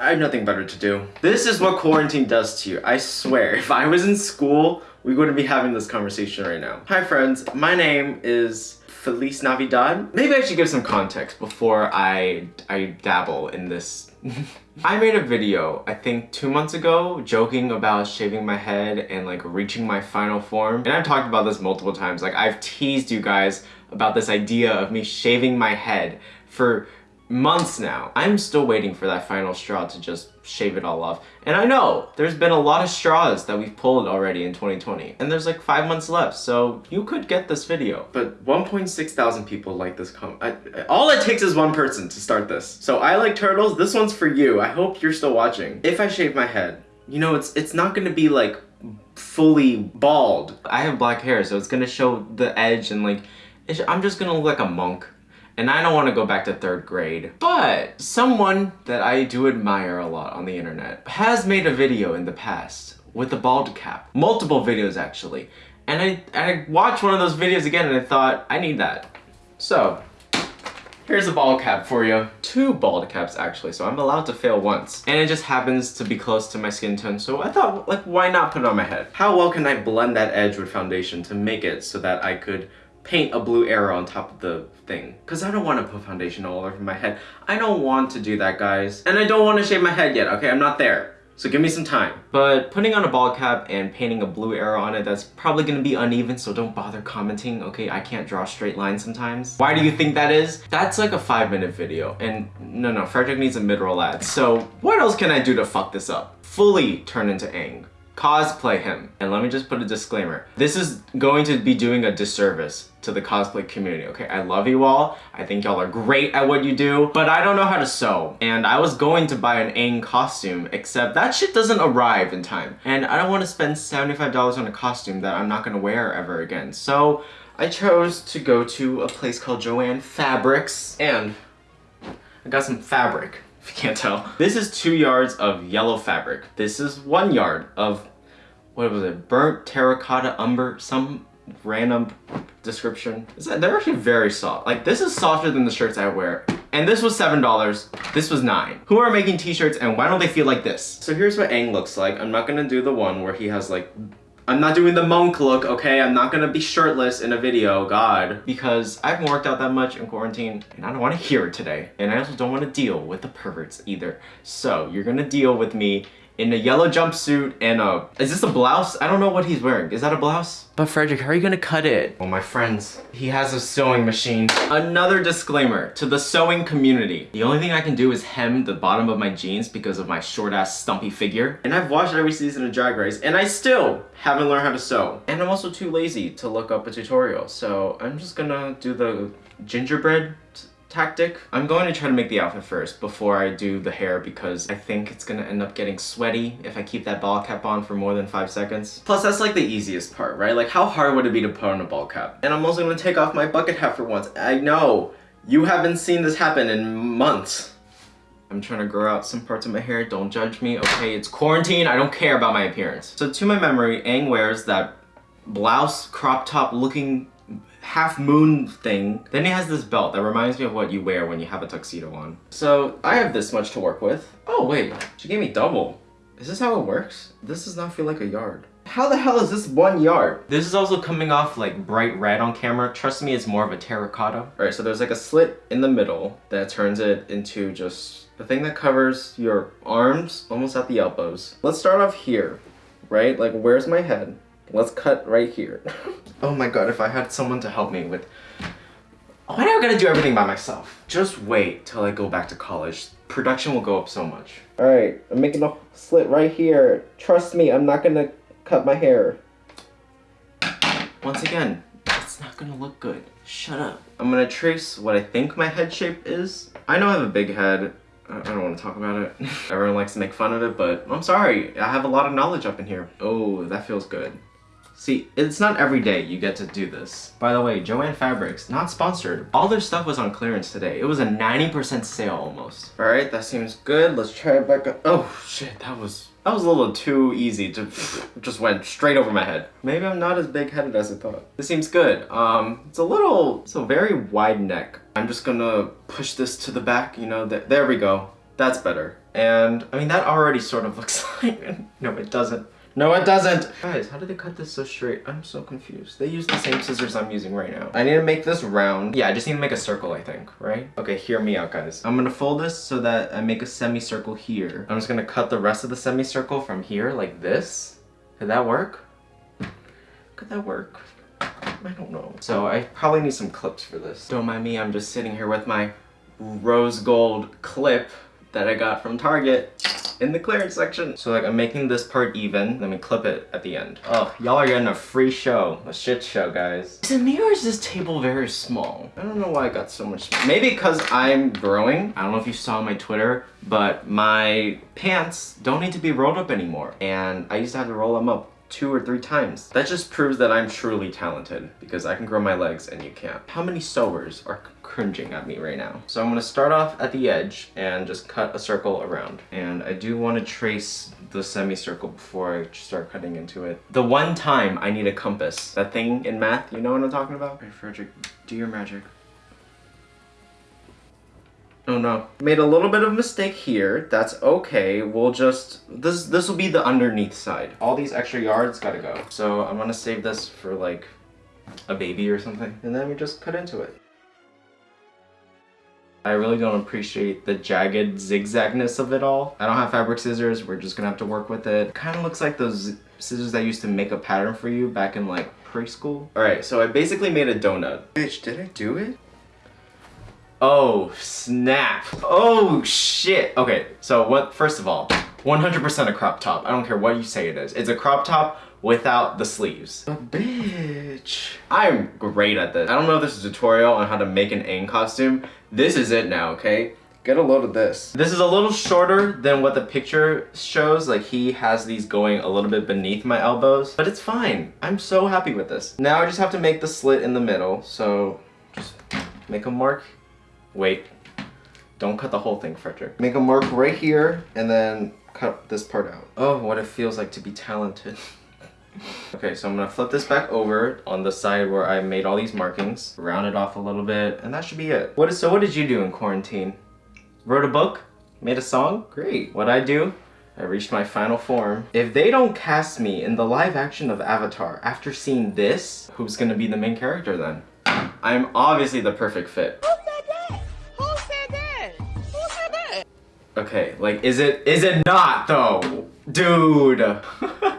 I have nothing better to do. This is what quarantine does to you. I swear, if I was in school, we wouldn't be having this conversation right now. Hi friends, my name is Feliz Navidad. Maybe I should give some context before I, I dabble in this. I made a video, I think two months ago, joking about shaving my head and like reaching my final form. And I've talked about this multiple times. Like I've teased you guys about this idea of me shaving my head for months now. I'm still waiting for that final straw to just shave it all off. And I know there's been a lot of straws that we've pulled already in 2020. And there's like five months left, so you could get this video. But 1.6 thousand people like this com- I, all it takes is one person to start this. So I like turtles, this one's for you. I hope you're still watching. If I shave my head, you know, it's it's not gonna be like fully bald. I have black hair, so it's gonna show the edge and like, I'm just gonna look like a monk and I don't want to go back to third grade. But someone that I do admire a lot on the internet has made a video in the past with a bald cap. Multiple videos actually. And I, I watched one of those videos again and I thought, I need that. So, Here's a bald cap for you. Two bald caps actually, so I'm allowed to fail once. And it just happens to be close to my skin tone, so I thought, like, why not put it on my head? How well can I blend that edge with foundation to make it so that I could paint a blue arrow on top of the thing. Because I don't want to put foundation all over my head. I don't want to do that, guys. And I don't want to shave my head yet, okay? I'm not there. So give me some time. But putting on a bald cap and painting a blue arrow on it, that's probably gonna be uneven, so don't bother commenting, okay? I can't draw straight lines sometimes. Why do you think that is? That's like a five minute video. And no, no, Frederick needs a mid-roll ad. So what else can I do to fuck this up? Fully turn into Aang cosplay him. And let me just put a disclaimer. This is going to be doing a disservice to the cosplay community, okay? I love you all. I think y'all are great at what you do, but I don't know how to sew. And I was going to buy an Aang costume, except that shit doesn't arrive in time. And I don't want to spend $75 on a costume that I'm not gonna wear ever again. So I chose to go to a place called Joanne Fabrics, and I got some fabric if you can't tell. This is two yards of yellow fabric. This is one yard of, what was it, burnt terracotta umber, some random description. That, they're actually very soft. Like, this is softer than the shirts I wear. And this was $7, this was 9 Who are making t-shirts and why don't they feel like this? So here's what Aang looks like. I'm not gonna do the one where he has like I'm not doing the monk look, okay? I'm not gonna be shirtless in a video, God. Because I haven't worked out that much in quarantine and I don't wanna hear it today. And I also don't wanna deal with the perverts either. So you're gonna deal with me in a yellow jumpsuit and a... Is this a blouse? I don't know what he's wearing. Is that a blouse? But Frederick, how are you gonna cut it? Well, my friends, he has a sewing machine. Another disclaimer to the sewing community. The only thing I can do is hem the bottom of my jeans because of my short-ass stumpy figure. And I've watched every season of Drag Race and I still haven't learned how to sew. And I'm also too lazy to look up a tutorial. So I'm just gonna do the gingerbread tactic. I'm going to try to make the outfit first before I do the hair because I think it's gonna end up getting sweaty if I keep that bald cap on for more than five seconds. Plus that's like the easiest part, right? Like how hard would it be to put on a bald cap? And I'm also gonna take off my bucket hat for once. I know, you haven't seen this happen in months. I'm trying to grow out some parts of my hair, don't judge me, okay? It's quarantine, I don't care about my appearance. So to my memory, Aang wears that blouse crop top looking half moon thing. Then he has this belt that reminds me of what you wear when you have a tuxedo on. So I have this much to work with. Oh wait, she gave me double. Is this how it works? This does not feel like a yard. How the hell is this one yard? This is also coming off like bright red on camera. Trust me, it's more of a terracotta. All right, so there's like a slit in the middle that turns it into just the thing that covers your arms almost at the elbows. Let's start off here, right? Like where's my head? Let's cut right here. oh my god, if I had someone to help me with... Why do I gotta do everything by myself? Just wait till I go back to college. Production will go up so much. Alright, I'm making a slit right here. Trust me, I'm not gonna cut my hair. Once again, it's not gonna look good. Shut up. I'm gonna trace what I think my head shape is. I know I have a big head. I don't want to talk about it. Everyone likes to make fun of it, but I'm sorry. I have a lot of knowledge up in here. Oh, that feels good. See, it's not every day you get to do this. By the way, Joanne Fabrics, not sponsored. All their stuff was on clearance today. It was a 90% sale almost. All right, that seems good. Let's try it back up. Oh shit, that was, that was a little too easy to, just went straight over my head. Maybe I'm not as big-headed as I thought. This seems good. Um, it's a little, it's a very wide neck. I'm just gonna push this to the back, you know, th there we go. That's better. And I mean, that already sort of looks like, no, it doesn't. No, it doesn't. Guys, how did they cut this so straight? I'm so confused. They use the same scissors I'm using right now. I need to make this round. Yeah, I just need to make a circle, I think, right? Okay, hear me out, guys. I'm gonna fold this so that I make a semicircle here. I'm just gonna cut the rest of the semicircle from here like this. Could that work? Could that work? I don't know. So I probably need some clips for this. Don't mind me, I'm just sitting here with my rose gold clip that I got from Target in the clearance section. So like I'm making this part even, let me clip it at the end. Oh, y'all are getting a free show, a shit show, guys. To me, or is this table very small? I don't know why I got so much. Maybe because I'm growing. I don't know if you saw my Twitter, but my pants don't need to be rolled up anymore. And I used to have to roll them up two or three times. That just proves that I'm truly talented because I can grow my legs and you can't. How many sewers are cringing at me right now? So I'm gonna start off at the edge and just cut a circle around. And I do want to trace the semicircle before I start cutting into it. The one time I need a compass, that thing in math, you know what I'm talking about? Hey Frederick, do your magic. Oh no. Made a little bit of mistake here. That's okay. We'll just, this this will be the underneath side. All these extra yards gotta go. So I'm gonna save this for like a baby or something. And then we just cut into it. I really don't appreciate the jagged zigzagness of it all. I don't have fabric scissors. We're just gonna have to work with it. Kind of looks like those scissors that used to make a pattern for you back in like preschool. All right, so I basically made a donut. Bitch, did I do it? Oh, snap. Oh, shit. Okay, so what? first of all, 100% a crop top. I don't care what you say it is. It's a crop top without the sleeves. Bitch. I'm great at this. I don't know if this is a tutorial on how to make an Aang costume. This is it now, okay? Get a load of this. This is a little shorter than what the picture shows. Like he has these going a little bit beneath my elbows, but it's fine. I'm so happy with this. Now I just have to make the slit in the middle. So just make a mark Wait. Don't cut the whole thing, Frederick. Make a mark right here and then cut this part out. Oh, what it feels like to be talented. okay, so I'm gonna flip this back over on the side where I made all these markings, round it off a little bit, and that should be it. What is, so what did you do in quarantine? Wrote a book? Made a song? Great. What I do? I reached my final form. If they don't cast me in the live action of Avatar after seeing this, who's gonna be the main character then? I'm obviously the perfect fit. Okay, like, is it, is it not though? Dude.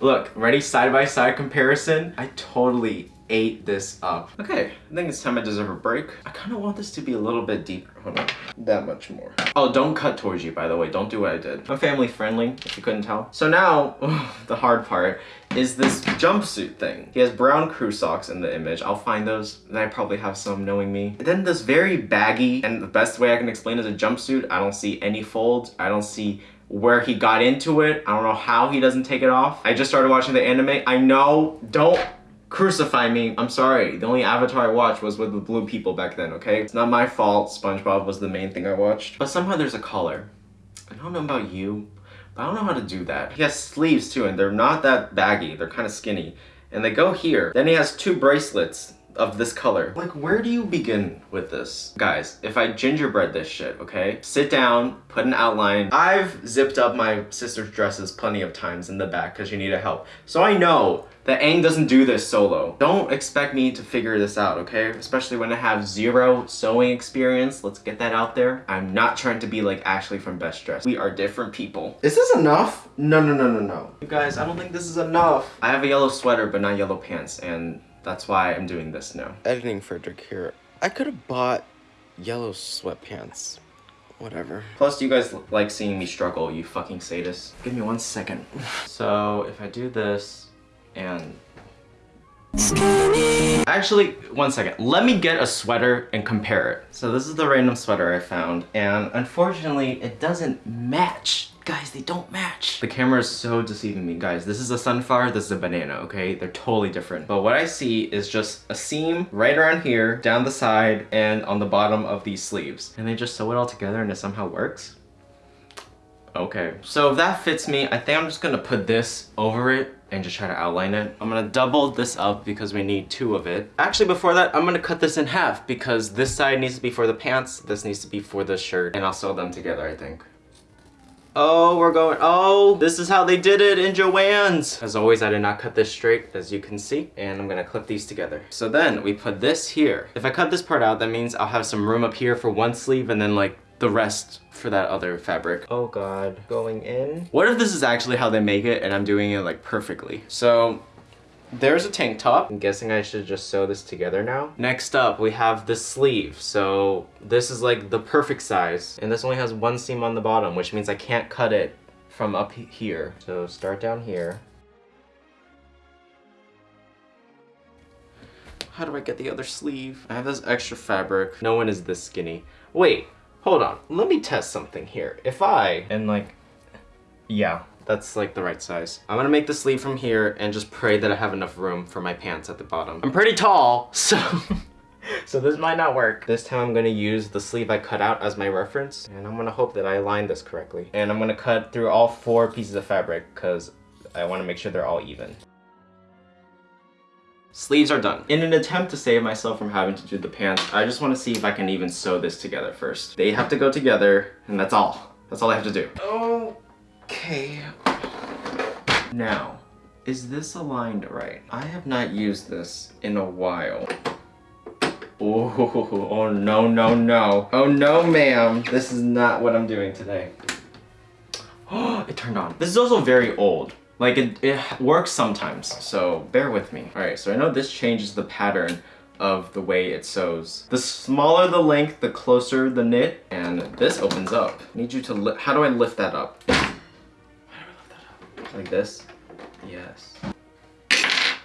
Look, ready side by side comparison? I totally ate this up. Okay, I think it's time I deserve a break. I kind of want this to be a little bit deeper. Hold on. That much more. Oh, don't cut towards you, by the way. Don't do what I did. I'm family friendly, if you couldn't tell. So now, the hard part is this jumpsuit thing. He has brown crew socks in the image. I'll find those, and I probably have some knowing me. And then this very baggy, and the best way I can explain is a jumpsuit. I don't see any folds. I don't see where he got into it. I don't know how he doesn't take it off. I just started watching the anime. I know, don't crucify me. I'm sorry. The only Avatar I watched was with the blue people back then, okay? It's not my fault. SpongeBob was the main thing I watched. But somehow there's a collar. I don't know about you, but I don't know how to do that. He has sleeves too, and they're not that baggy. They're kind of skinny. And they go here. Then he has two bracelets of this color. Like, where do you begin with this? Guys, if I gingerbread this shit, okay? Sit down, put an outline. I've zipped up my sister's dresses plenty of times in the back because she needed help. So I know that Aang doesn't do this solo. Don't expect me to figure this out, okay? Especially when I have zero sewing experience. Let's get that out there. I'm not trying to be like Ashley from Best Dress. We are different people. Is this enough? No, no, no, no, no. You guys, I don't think this is enough. I have a yellow sweater, but not yellow pants, and that's why I'm doing this now. Editing Frederick here. I could have bought yellow sweatpants. Whatever. Plus, you guys like seeing me struggle, you fucking sadists. Give me one second. so, if I do this, and... Actually, one second. Let me get a sweater and compare it. So this is the random sweater I found, and unfortunately, it doesn't match Guys, they don't match. The camera is so deceiving me. Guys, this is a sunflower, this is a banana, okay? They're totally different. But what I see is just a seam right around here, down the side, and on the bottom of these sleeves. And they just sew it all together and it somehow works. Okay, so if that fits me, I think I'm just gonna put this over it and just try to outline it. I'm gonna double this up because we need two of it. Actually, before that, I'm gonna cut this in half because this side needs to be for the pants, this needs to be for the shirt, and I'll sew them together, I think. Oh, we're going, oh, this is how they did it in Joann's. As always, I did not cut this straight, as you can see, and I'm gonna clip these together. So then we put this here. If I cut this part out, that means I'll have some room up here for one sleeve and then like the rest for that other fabric. Oh god, going in. What if this is actually how they make it and I'm doing it like perfectly? So there's a tank top. I'm guessing I should just sew this together now. Next up, we have the sleeve. So this is like the perfect size. And this only has one seam on the bottom, which means I can't cut it from up here. So start down here. How do I get the other sleeve? I have this extra fabric. No one is this skinny. Wait, Hold on, let me test something here. If I, and like, yeah, that's like the right size. I'm gonna make the sleeve from here and just pray that I have enough room for my pants at the bottom. I'm pretty tall, so... so this might not work. This time I'm gonna use the sleeve I cut out as my reference, and I'm gonna hope that I align this correctly. And I'm gonna cut through all four pieces of fabric, because I wanna make sure they're all even. Sleeves are done. In an attempt to save myself from having to do the pants, I just want to see if I can even sew this together first. They have to go together, and that's all. That's all I have to do. Oh, Okay. Now, is this aligned right? I have not used this in a while. Oh, oh no, no, no. Oh no, ma'am. This is not what I'm doing today. Oh, it turned on. This is also very old. Like, it, it works sometimes, so bear with me. Alright, so I know this changes the pattern of the way it sews. The smaller the length, the closer the knit, and this opens up. I need you to, how do I lift that up? Like this? Yes.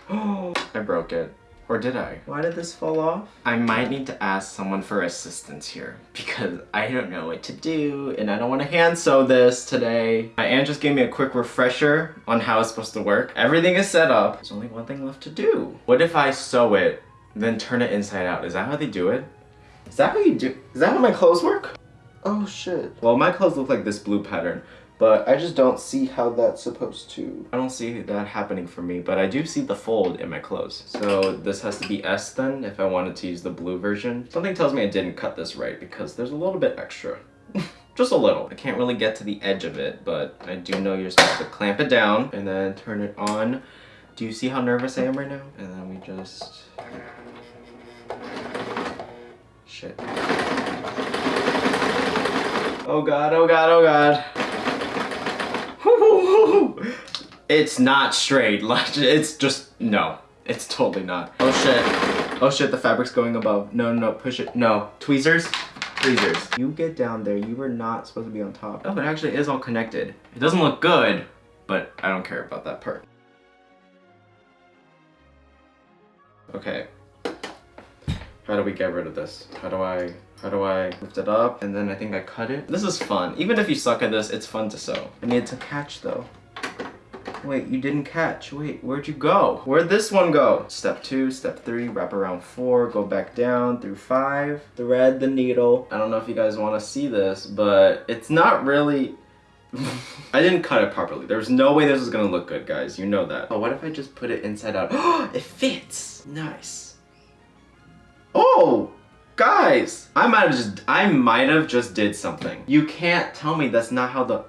Oh, I broke it. Or did I? Why did this fall off? I might need to ask someone for assistance here because I don't know what to do and I don't want to hand sew this today. My aunt just gave me a quick refresher on how it's supposed to work. Everything is set up. There's only one thing left to do. What if I sew it, then turn it inside out? Is that how they do it? Is that how you do? Is that how my clothes work? Oh shit. Well, my clothes look like this blue pattern but I just don't see how that's supposed to. I don't see that happening for me, but I do see the fold in my clothes. So this has to be S then if I wanted to use the blue version. Something tells me I didn't cut this right because there's a little bit extra. just a little. I can't really get to the edge of it, but I do know you're supposed to clamp it down and then turn it on. Do you see how nervous I am right now? And then we just... Shit. Oh god, oh god, oh god. It's not straight. Like, It's just, no. It's totally not. Oh shit. Oh shit, the fabric's going above. No, no, push it. No. Tweezers? Tweezers. You get down there. You were not supposed to be on top. Oh, it actually is all connected. It doesn't look good, but I don't care about that part. Okay. How do we get rid of this? How do I... How do I lift it up? And then I think I cut it. This is fun. Even if you suck at this, it's fun to sew. I need to catch though. Wait, you didn't catch. Wait, where'd you go? Where'd this one go? Step two, step three, wrap around four, go back down through five, thread the needle. I don't know if you guys want to see this, but it's not really... I didn't cut it properly. There's no way this is gonna look good, guys. You know that. But what if I just put it inside out? it fits! Nice. Oh! Guys, I might have just, I might have just did something. You can't tell me that's not how the,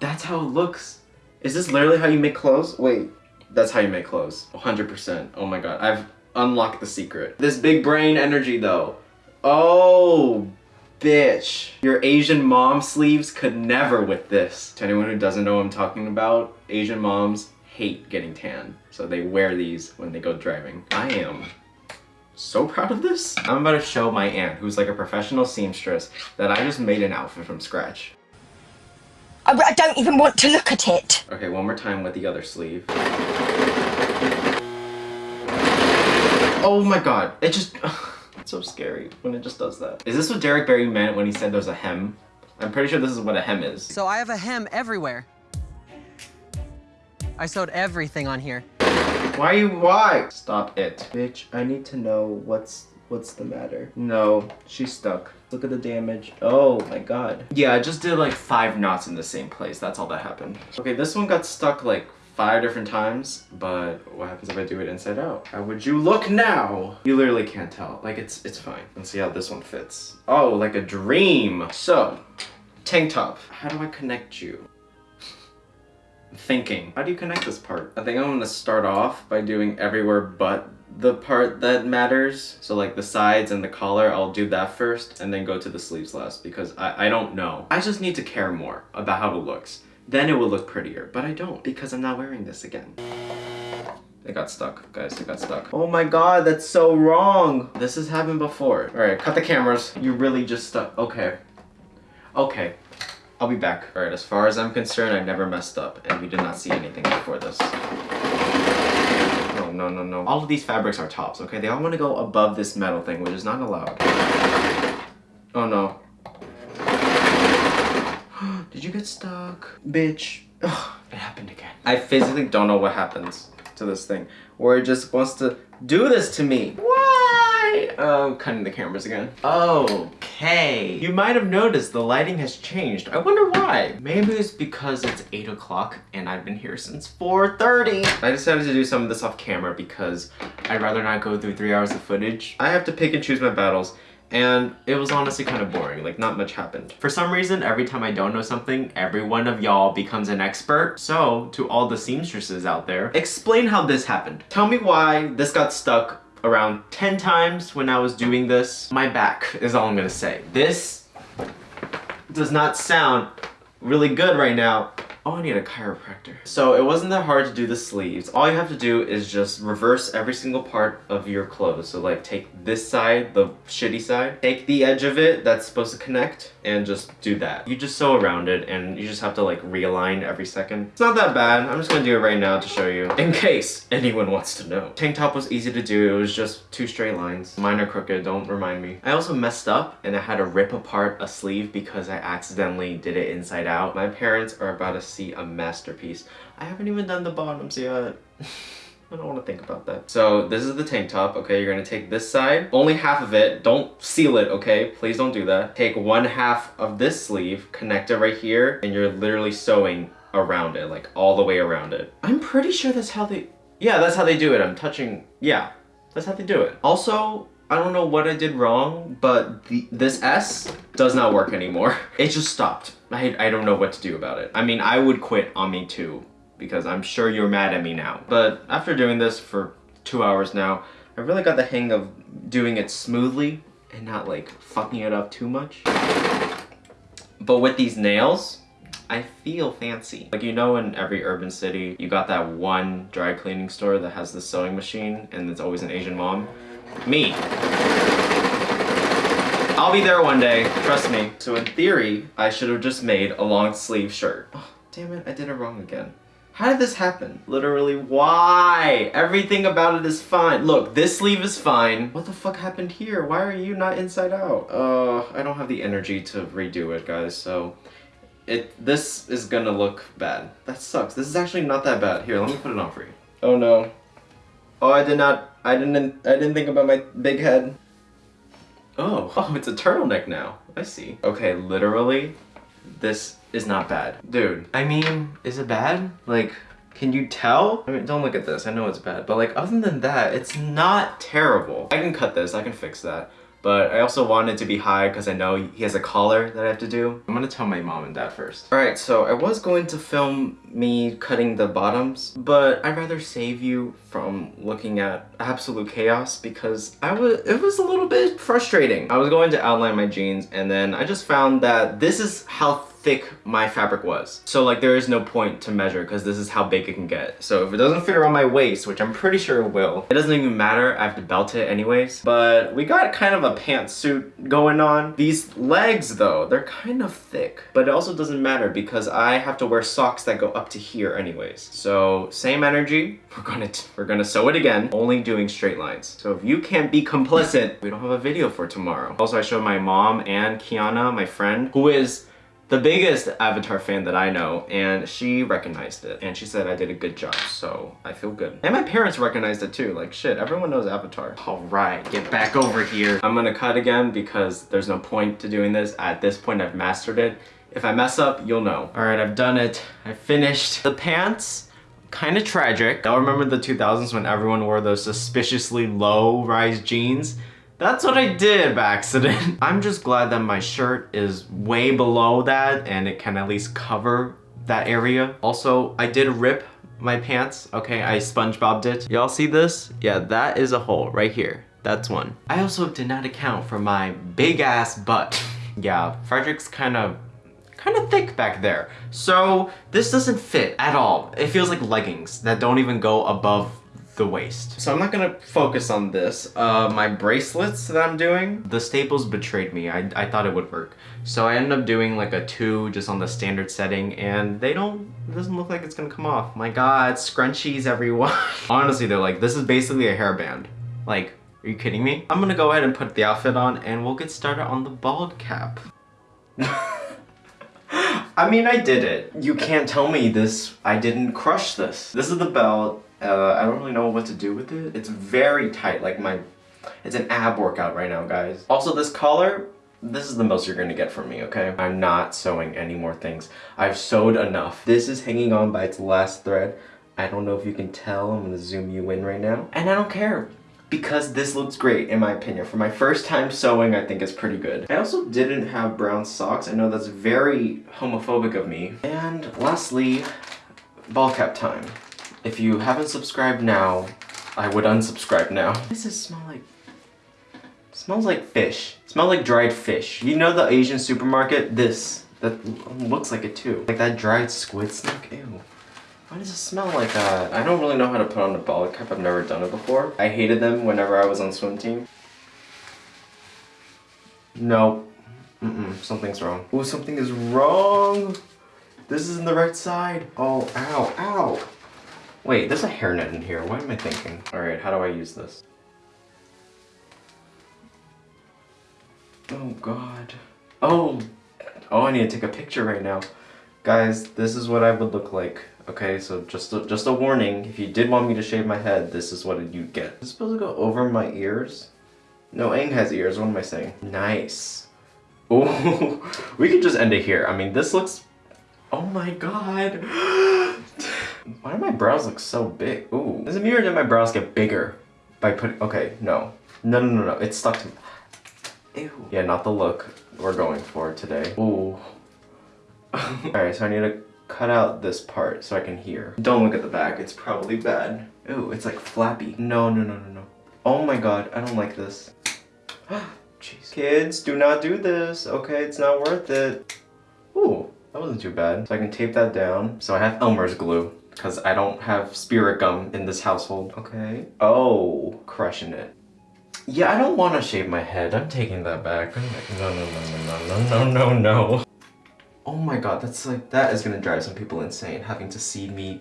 that's how it looks. Is this literally how you make clothes? Wait, that's how you make clothes. 100%. Oh my god, I've unlocked the secret. This big brain energy though. Oh, bitch. Your Asian mom sleeves could never with this. To anyone who doesn't know what I'm talking about, Asian moms hate getting tan. So they wear these when they go driving. I am so proud of this. I'm about to show my aunt, who's like a professional seamstress, that I just made an outfit from scratch. I, I don't even want to look at it. Okay, one more time with the other sleeve. Oh my god, it just... it's so scary when it just does that. Is this what Derek Barry meant when he said there's a hem? I'm pretty sure this is what a hem is. So I have a hem everywhere. I sewed everything on here. Why you, why? Stop it. Bitch, I need to know what's What's the matter? No, she's stuck. Look at the damage. Oh my god. Yeah, I just did like five knots in the same place. That's all that happened. Okay, this one got stuck like five different times, but what happens if I do it inside out? How would you look now? You literally can't tell. Like it's it's fine. Let's see how this one fits. Oh, like a dream. So, tank top. How do I connect you? thinking. How do you connect this part? I think I'm gonna start off by doing everywhere but the part that matters. So like the sides and the collar, I'll do that first and then go to the sleeves last because I, I don't know. I just need to care more about how it looks. Then it will look prettier, but I don't because I'm not wearing this again. It got stuck, guys, it got stuck. Oh my god, that's so wrong. This has happened before. All right, cut the cameras. You really just stuck, okay. Okay, I'll be back. All right, as far as I'm concerned, I never messed up and we did not see anything before this. No, no, no, no. All of these fabrics are tops, okay? They all want to go above this metal thing, which is not allowed. Oh no. Did you get stuck? Bitch. Ugh, it happened again. I physically don't know what happens to this thing. Where it just wants to do this to me. Why? Oh, um, cutting the cameras again. Okay. You might have noticed the lighting has changed. I wonder why. Maybe it's because it's 8 o'clock and I've been here since 4.30. I decided to do some of this off camera because I'd rather not go through 3 hours of footage. I have to pick and choose my battles and it was honestly kind of boring, like not much happened. For some reason, every time I don't know something, every one of y'all becomes an expert. So, to all the seamstresses out there, explain how this happened. Tell me why this got stuck around 10 times when I was doing this. My back is all I'm gonna say. This does not sound really good right now. Oh, I need a chiropractor. So it wasn't that hard to do the sleeves. All you have to do is just reverse every single part of your clothes. So like take this side, the shitty side, take the edge of it that's supposed to connect and just do that. You just sew around it and you just have to like realign every second. It's not that bad. I'm just gonna do it right now to show you in case anyone wants to know. Tank top was easy to do. It was just two straight lines. Mine are crooked, don't remind me. I also messed up and I had to rip apart a sleeve because I accidentally did it inside out. My parents are about to see a masterpiece. I haven't even done the bottoms yet. I don't want to think about that. So this is the tank top, okay? You're gonna take this side, only half of it. Don't seal it, okay? Please don't do that. Take one half of this sleeve, connect it right here, and you're literally sewing around it, like all the way around it. I'm pretty sure that's how they, yeah, that's how they do it. I'm touching, yeah, that's how they do it. Also, I don't know what I did wrong, but the, this S does not work anymore. It just stopped. I, I don't know what to do about it. I mean, I would quit on me too, because I'm sure you're mad at me now. But after doing this for two hours now, I really got the hang of doing it smoothly and not like fucking it up too much. But with these nails, I feel fancy. Like you know in every urban city, you got that one dry cleaning store that has the sewing machine and it's always an Asian mom? Me. I'll be there one day, trust me. So in theory, I should have just made a long sleeve shirt. Oh, damn it, I did it wrong again. How did this happen? Literally, why? Everything about it is fine. Look, this sleeve is fine. What the fuck happened here? Why are you not inside out? Uh, I don't have the energy to redo it, guys, so... It, this is gonna look bad. That sucks. This is actually not that bad. Here, let me put it on for you. Oh no. Oh, I did not, I didn't, I didn't think about my big head. Oh, oh, it's a turtleneck now. I see. Okay, literally, this is not bad. Dude, I mean, is it bad? Like, can you tell? I mean, don't look at this. I know it's bad. But like, other than that, it's not terrible. I can cut this. I can fix that. But I also want it to be high because I know he has a collar that I have to do. I'm gonna tell my mom and dad first. Alright, so I was going to film me cutting the bottoms, but I'd rather save you from looking at absolute chaos because I was it was a little bit frustrating. I was going to outline my jeans and then I just found that this is how thick my fabric was. So like there is no point to measure because this is how big it can get. So if it doesn't fit around my waist, which I'm pretty sure it will, it doesn't even matter. I have to belt it anyways. But we got kind of a pantsuit going on. These legs though, they're kind of thick, but it also doesn't matter because I have to wear socks that go up to here anyways. So same energy, we're gonna, we're gonna sew it again, only doing straight lines. So if you can't be complicit, we don't have a video for tomorrow. Also, I showed my mom and Kiana, my friend, who is the biggest Avatar fan that I know, and she recognized it, and she said I did a good job, so I feel good. And my parents recognized it too, like shit, everyone knows Avatar. All right, get back over here. I'm gonna cut again because there's no point to doing this. At this point, I've mastered it. If I mess up, you'll know. All right, I've done it. I finished. The pants, kind of tragic. Y'all remember the 2000s when everyone wore those suspiciously low-rise jeans? That's what I did by accident. I'm just glad that my shirt is way below that and it can at least cover that area. Also, I did rip my pants. Okay, I SpongeBobbed it. Y'all see this? Yeah, that is a hole right here. That's one. I also did not account for my big ass butt. yeah, Frederick's kind of kind of thick back there. So this doesn't fit at all. It feels like leggings that don't even go above the waist. So I'm not gonna focus on this. Uh, my bracelets that I'm doing, the staples betrayed me. I, I thought it would work. So I ended up doing like a two just on the standard setting and they don't, it doesn't look like it's gonna come off. My God, scrunchies everyone. Honestly, they're like, this is basically a hairband. Like, are you kidding me? I'm gonna go ahead and put the outfit on and we'll get started on the bald cap. I mean, I did it. You can't tell me this, I didn't crush this. This is the belt. Uh, I don't really know what to do with it. It's very tight, like my, it's an ab workout right now, guys. Also, this collar, this is the most you're gonna get from me, okay? I'm not sewing any more things. I've sewed enough. This is hanging on by its last thread. I don't know if you can tell, I'm gonna zoom you in right now. And I don't care because this looks great in my opinion. For my first time sewing, I think it's pretty good. I also didn't have brown socks. I know that's very homophobic of me. And lastly, bald cap time. If you haven't subscribed now, I would unsubscribe now. What does this smell like? It smells like fish. It smells like dried fish. You know the Asian supermarket? This. That looks like it too. Like that dried squid snack? Ew. Why does it smell like that? I don't really know how to put on a bald cap. I've never done it before. I hated them whenever I was on swim team. No. Mm-mm. Something's wrong. Oh, something is wrong. This isn't the right side. Oh, ow, ow. Wait, there's a hairnet in here. What am I thinking? All right, how do I use this? Oh God. Oh, oh, I need to take a picture right now. Guys, this is what I would look like. Okay, so just a, just a warning. If you did want me to shave my head, this is what you'd get. Is supposed to go over my ears? No, Aang has ears. What am I saying? Nice. Oh, we could just end it here. I mean, this looks... Oh my god. Why do my brows look so big? Ooh. Does it mean that my brows get bigger by putting... Okay, no. No, no, no, no. It's stuck to me. Ew. Yeah, not the look we're going for today. Ooh. Alright, so I need to cut out this part so I can hear. Don't look at the back. It's probably bad. Ooh, it's like flappy. No, no, no, no, no. Oh my god, I don't like this. Jeez. Kids, do not do this. Okay, it's not worth it. Ooh, that wasn't too bad. So I can tape that down. So I have Elmer's glue because I don't have spirit gum in this household. Okay. Oh, crushing it. Yeah, I don't want to shave my head. I'm taking that back. No, no, no, no, no, no, no, no. Oh my god, that's like, that is gonna drive some people insane, having to see me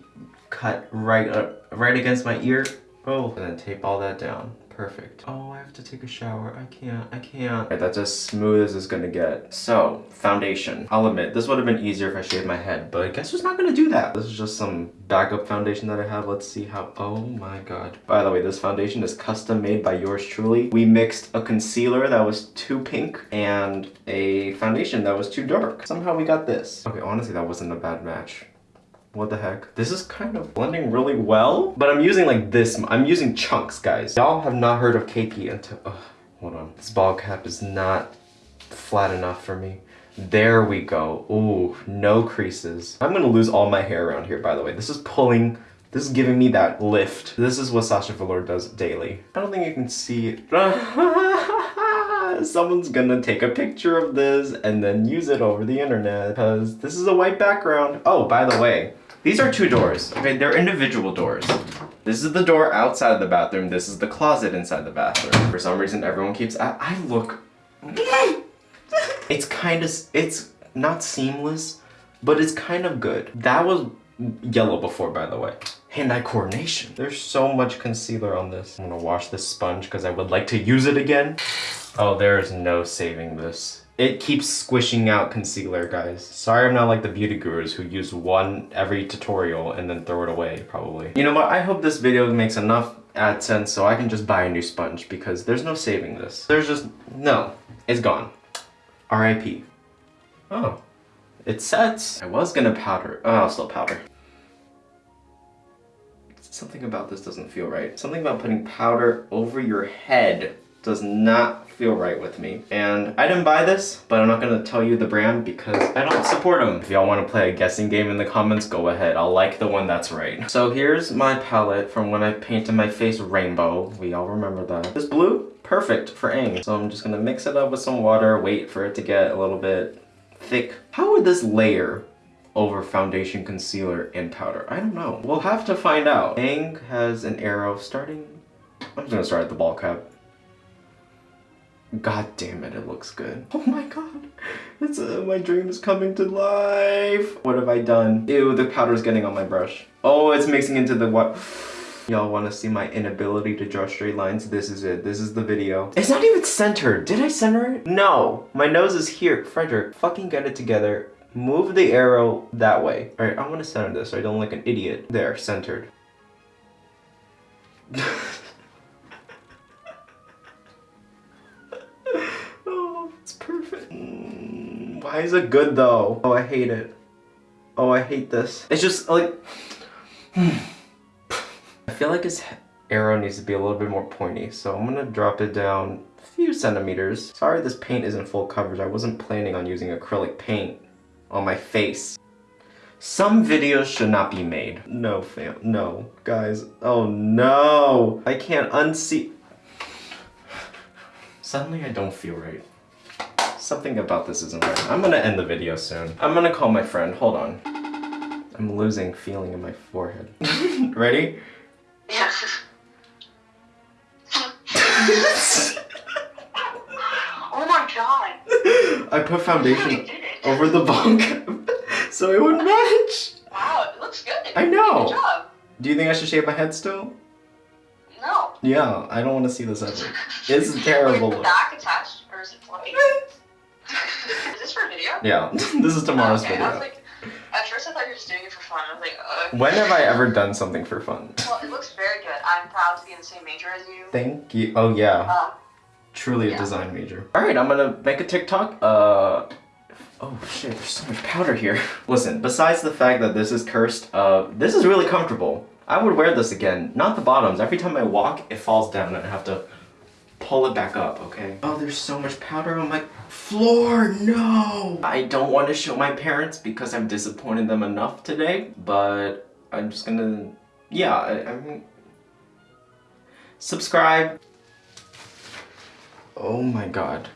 cut right up, right against my ear. Oh, and then tape all that down. Perfect. Oh, I have to take a shower. I can't. I can't. That's as smooth as it's gonna get. So, foundation. I'll admit, this would have been easier if I shaved my head, but I guess who's not gonna do that? This is just some backup foundation that I have. Let's see how... Oh my god. By the way, this foundation is custom made by yours truly. We mixed a concealer that was too pink and a foundation that was too dark. Somehow we got this. Okay, honestly, that wasn't a bad match. What the heck? This is kind of blending really well, but I'm using like this. I'm using chunks, guys. Y'all have not heard of KP until, oh, hold on. This bald cap is not flat enough for me. There we go. Ooh, no creases. I'm gonna lose all my hair around here, by the way. This is pulling, this is giving me that lift. This is what Sasha Velour does daily. I don't think you can see it. someone's gonna take a picture of this and then use it over the internet because this is a white background. Oh, by the way, these are two doors. Okay, they're individual doors. This is the door outside of the bathroom. This is the closet inside the bathroom. For some reason, everyone keeps, I, I look, it's kind of, it's not seamless, but it's kind of good. That was yellow before, by the way. Hand-eye coordination. There's so much concealer on this. I'm gonna wash this sponge because I would like to use it again. Oh, there is no saving this. It keeps squishing out concealer, guys. Sorry I'm not like the beauty gurus who use one every tutorial and then throw it away, probably. You know what? I hope this video makes enough AdSense so I can just buy a new sponge because there's no saving this. There's just, no, it's gone. RIP. Oh, it sets. I was gonna powder. Oh, I'll still powder. Something about this doesn't feel right. Something about putting powder over your head does not feel right with me. And I didn't buy this, but I'm not gonna tell you the brand because I don't support them. If y'all wanna play a guessing game in the comments, go ahead. I'll like the one that's right. So here's my palette from when I painted my face rainbow. We all remember that. This blue, perfect for Aang. So I'm just gonna mix it up with some water, wait for it to get a little bit thick. How would this layer over foundation, concealer, and powder? I don't know. We'll have to find out. Aang has an arrow starting... I'm just gonna start at the bald cap. God damn it, it looks good. Oh my god. It's uh, my dream is coming to life. What have I done? Ew, the powder's getting on my brush. Oh, it's mixing into the what? Y'all want to see my inability to draw straight lines? This is it. This is the video. It's not even centered. Did I center it? No. My nose is here. Frederick, fucking get it together. Move the arrow that way. All right, I want to center this so I don't look like an idiot. There, centered. why is it good though? Oh, I hate it. Oh, I hate this. It's just like... I feel like his arrow needs to be a little bit more pointy, so I'm gonna drop it down a few centimeters. Sorry this paint isn't full coverage. I wasn't planning on using acrylic paint on my face. Some videos should not be made. No, fam. No. Guys. Oh, no. I can't unsee... Suddenly I don't feel right. Something about this isn't right. I'm gonna end the video soon. I'm gonna call my friend. Hold on. I'm losing feeling in my forehead. Ready? Yeah. oh my god. I put foundation over the cap so it would match. Wow, it looks good. I know. Good job. Do you think I should shave my head still? No. Yeah, I don't want to see this ever. This is terrible. Wait, the back attached or is it floating? Is this for video? Yeah, this is tomorrow's okay, I was video. like, at first I thought you were just doing it for fun. I was like, uh. When have I ever done something for fun? Well, it looks very good. I'm proud to be in the same major as you. Thank you. Oh yeah, Um, truly a design major. All right, I'm gonna make a TikTok. Uh, oh shit, there's so much powder here. Listen, besides the fact that this is cursed, uh, this is really comfortable. I would wear this again. Not the bottoms. Every time I walk, it falls down and I have to pull it back up, okay? Oh, there's so much powder on my floor, no! I don't want to show my parents because I've disappointed them enough today, but I'm just gonna, yeah, I, mean, subscribe. Oh my god.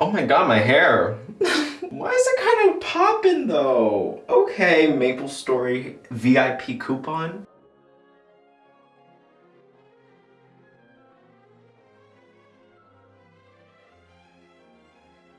Oh my god, my hair. Why is it kind of popping though? Okay, Maple Story VIP coupon.